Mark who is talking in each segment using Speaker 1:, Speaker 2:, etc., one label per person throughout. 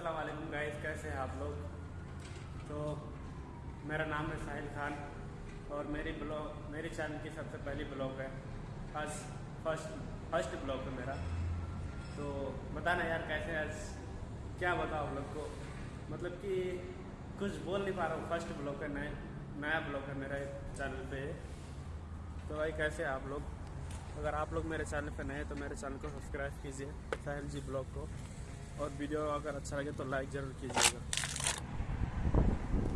Speaker 1: अस्सलाम वालेकुम गाइस कैसे हैं आप लोग? तो मेरा नाम है साहिल खान और मेरी ब्लॉग, मेरे चैनल की सबसे पहली ब्लॉग है आज फ़र्स्ट फ़र्स्ट ब्लॉग है मेरा। तो बताना यार कैसे आज? क्या बताओ आप लोग को? मतलब कि कुछ बोल नहीं पा रहा हूँ। फ़र्स्ट ब्लॉग है, नए, नया ब्लॉग है मेरा चैनल पे। तो भाई कैसे आप लोग? अगर आप लोग मेरे चैनल पे नए हैं तो मेरे चैनल को सब्सक्राइब कीजिए, साहिल जी ब्लॉग को। और वीडियो अगर अच्छा लगे तो लाइक ज़रूर कीजिएगा।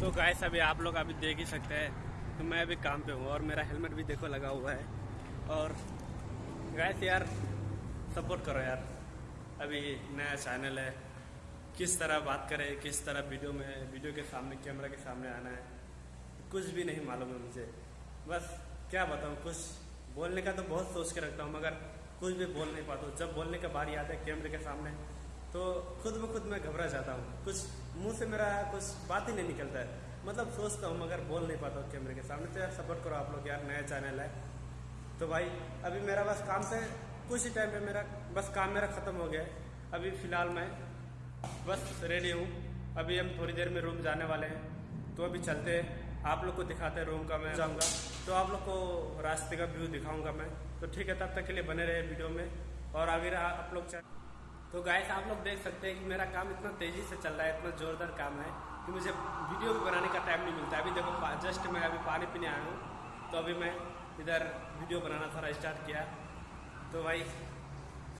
Speaker 1: तो गाइस अभी आप लोग अभी देख ही सकते हैं तो मैं अभी काम पे हूँ और मेरा हेलमेट भी देखो लगा हुआ है। और गाइस यार सपोर्ट करो यार। अभी नया चैनल है। किस तरह बात करें, किस तरह वीडियो में वीडियो के सामने कैमरा के सामने आना है, कुछ भी नहीं मालूम है मुझे। बस क्या बताऊँ, कुछ बोलने का तो बहुत सोच के रखता हूँ, मगर कुछ भी बोल नहीं पाता हूँ। जब बोलने का बारी आता है कैमरे के सामने तो खुद ब खुद मैं घबरा जाता हूँ। कुछ मुँह से मेरा कुछ बात ही नहीं निकलता है। मतलब सोचता हूँ, मगर बोल नहीं पाता हूँ कैमरे के सामने। तो यार सपोर्ट करो आप लोग यार, नया चैनल है। तो भाई, अभी मेरा बस काम से, कुछ ही टाइम पे मेरा बस काम मेरा ख़त्म हो गया है। अभी फ़िलहाल मैं बस रेडी हूँ। अभी हम थोड़ी देर में रूम जाने वाले हैं। तो अभी चलते हैं। आप लोग को दिखाते हैं रूम का मैं जाऊँगा। तो आप लोग को रास्ते का व्यू दिखाऊँगा मैं। तो ठीक है, तब तक के लिए बने रहे वीडियो में। और अगर आप लोग तो गाइस आप लोग देख सकते हैं कि मेरा काम इतना तेज़ी से चल रहा है, इतना ज़ोरदार काम है कि मुझे वीडियो भी बनाने का टाइम नहीं मिलता। अभी देखो जस्ट मैं अभी पानी पीने आया हूँ तो अभी मैं इधर वीडियो बनाना थोड़ा स्टार्ट किया। तो भाई